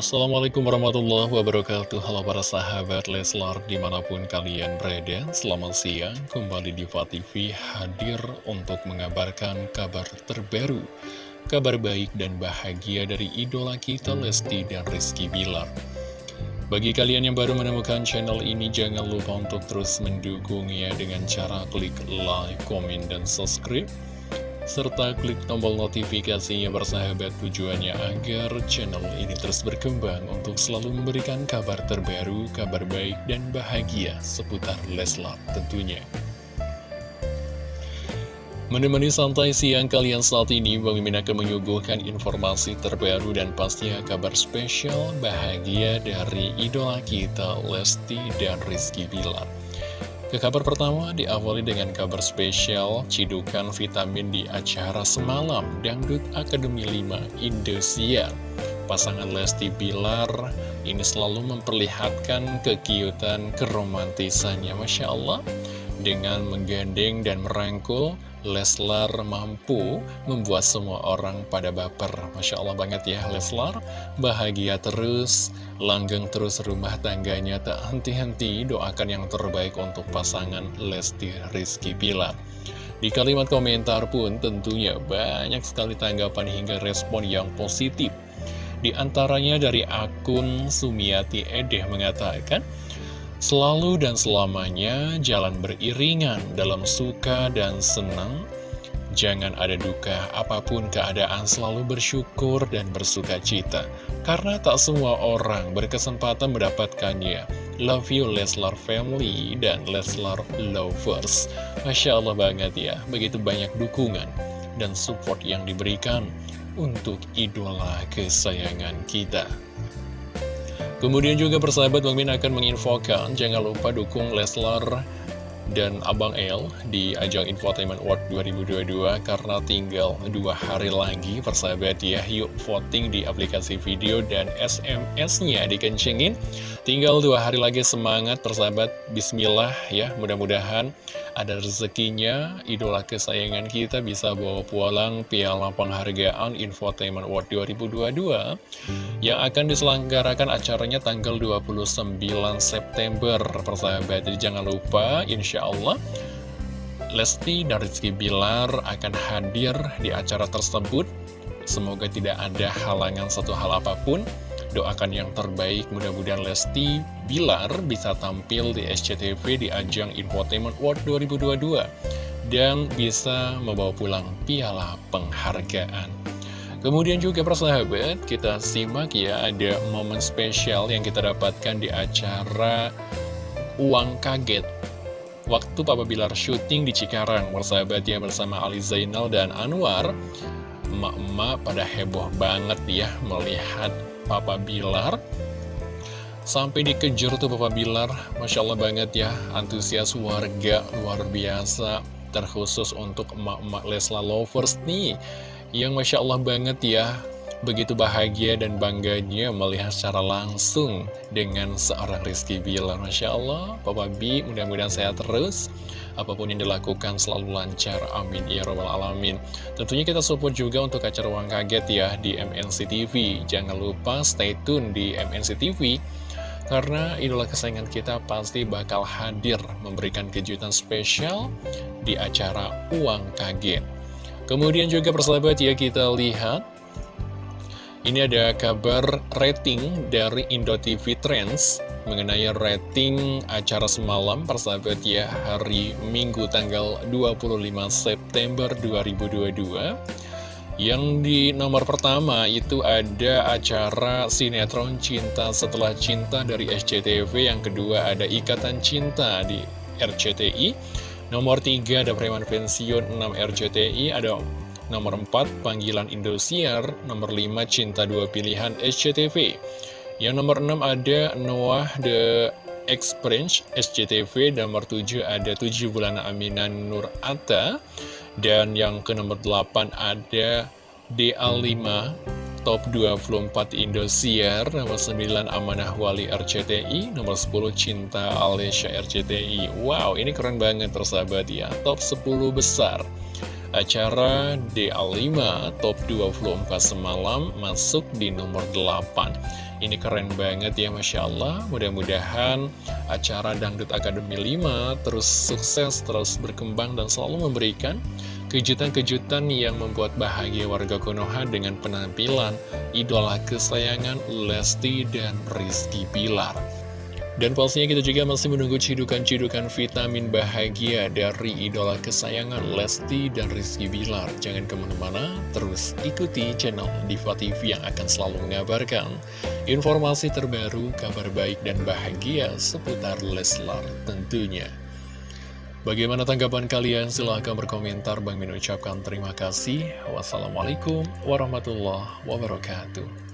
Assalamualaikum warahmatullahi wabarakatuh. Halo para sahabat Leslar di mana pun kalian berada Selamat siang. Kembali di TV hadir untuk mengabarkan kabar terbaru. Kabar baik dan bahagia dari idola kita Lesti dan Rizky Bilar. Bagi kalian yang baru menemukan channel ini Jangan lupa untuk terus mendukungnya dengan cara klik like, komen, dan subscribe serta klik tombol notifikasinya bersahabat tujuannya agar channel ini terus berkembang untuk selalu memberikan kabar terbaru, kabar baik dan bahagia seputar Leslar tentunya. Menemani santai siang kalian saat ini, Bang Mimin akan menyuguhkan informasi terbaru dan pastinya kabar spesial bahagia dari idola kita Lesti dan Rizky Bilar. Ke kabar pertama diawali dengan kabar spesial cidukan vitamin di acara semalam Dangdut Akademi 5 Indosiar. Pasangan Lesti Bilar ini selalu memperlihatkan kekiutan keromantisannya Masya Allah dengan menggandeng dan merangkul Leslar mampu membuat semua orang pada baper. Masya Allah banget ya Leslar. Bahagia terus, langgeng terus rumah tangganya. Tak henti-henti doakan yang terbaik untuk pasangan Lesti Rizky Pilar Di kalimat komentar pun tentunya banyak sekali tanggapan hingga respon yang positif. Di antaranya dari akun Sumiati Edeh mengatakan Selalu dan selamanya jalan beriringan dalam suka dan senang. Jangan ada duka, apa pun keadaan selalu bersyukur dan bersuka cita. Karena tak semua orang berkesempatan mendapatkannya. Love you Leslar Family dan Leslar Lovers. Masya Allah banget ya, begitu banyak dukungan dan support yang diberikan untuk idola kesayangan kita. Kemudian juga persahabat Bang Min akan menginfokan Jangan lupa dukung Leslar dan Abang L di ajang Infotainment Award 2022 karena tinggal dua hari lagi persahabat ya. Yuk voting di aplikasi video dan SMS-nya dikencengin. Tinggal dua hari lagi semangat persahabat. Bismillah ya mudah-mudahan ada rezekinya, idola kesayangan kita bisa bawa pulang piala penghargaan Infotainment Award 2022 yang akan diselenggarakan acaranya tanggal 29 September persahabat. Jadi jangan lupa insya Allah Lesti dan Rizky Bilar akan hadir di acara tersebut. Semoga tidak ada halangan satu hal apa pun Doakan yang terbaik, mudah-mudahan Lesti Bilar bisa tampil di SCTV di ajang Infotainment World 2022 dan bisa membawa pulang piala penghargaan. Kemudian juga persahabat, kita simak ya ada momen spesial yang kita dapatkan di acara Uang Kaget. Waktu Papa Bilar syuting di Cikarang, persahabat ya bersama Ali Zainal dan Anwar, emak-emak pada heboh banget ya melihat Papa Bilar Sampai dikejar tuh Papa Bilar Masya Allah banget ya Antusias warga luar biasa Terkhusus untuk emak-emak Lesla Lovers nih Yang Masya Allah banget ya Begitu bahagia dan bangganya melihat secara langsung dengan seorang Rizky Bilar. Masya Allah, Papa B mudah-mudahan sehat terus. Apa pun yang dilakukan selalu lancar. Amin. Ya Rabbal Alamin. Tentunya kita support juga untuk acara Uang Kaget ya di MNC TV. Jangan lupa stay tune di MNC TV. Karena idola kesayangan kita pasti bakal hadir memberikan kejutan spesial di acara Uang Kaget. Kemudian juga persahabat ya kita lihat ini ada kabar rating dari Indotv Trends mengenai rating acara semalam persahabat ya hari Minggu tanggal 25 September 2022 yang di nomor pertama itu ada acara sinetron Cinta Setelah Cinta dari SCTV Yang kedua ada Ikatan Cinta di RCTI Nomor 3 ada Preman Pensiun 6 RCTI Ada Nomor 4, Panggilan Indosiar. Nomor 5, Cinta Dua Pilihan SCTV. Yang nomor 6 ada Noah The Experience SCTV. Nomor 7 ada 7 Bulan Aminan Nur Atta. Dan yang ke nomor 8 ada DA5 Top 24 Indosiar. Nomor 9 Amanah Wali RCTI Nomor 10 Cinta Alesya RCTI Wow ini keren banget tersahabat ya. Top 10 besar acara DA5 Top 24 semalam masuk di nomor 8 Ini keren banget ya Masya Allah Mudah-mudahan acara Dangdut Akademi 5 terus sukses, terus berkembang dan selalu memberikan kejutan-kejutan yang membuat bahagia warga Konoha dengan penampilan idola kesayangan Lesti dan Rizky Pilar. Dan pastinya kita juga masih menunggu cidukan-cidukan vitamin bahagia dari idola kesayangan Lesti dan Rizky Bilar. Jangan ke mana-mana, terus ikuti channel Diva TV yang akan selalu mengabarkan informasi terbaru, kabar baik dan bahagia seputar Leslar tentunya. Bagaimana tanggapan kalian? Silahkan berkomentar. Bang Min ucapkan terima kasih. Wassalamualaikum warahmatullahi wabarakatuh.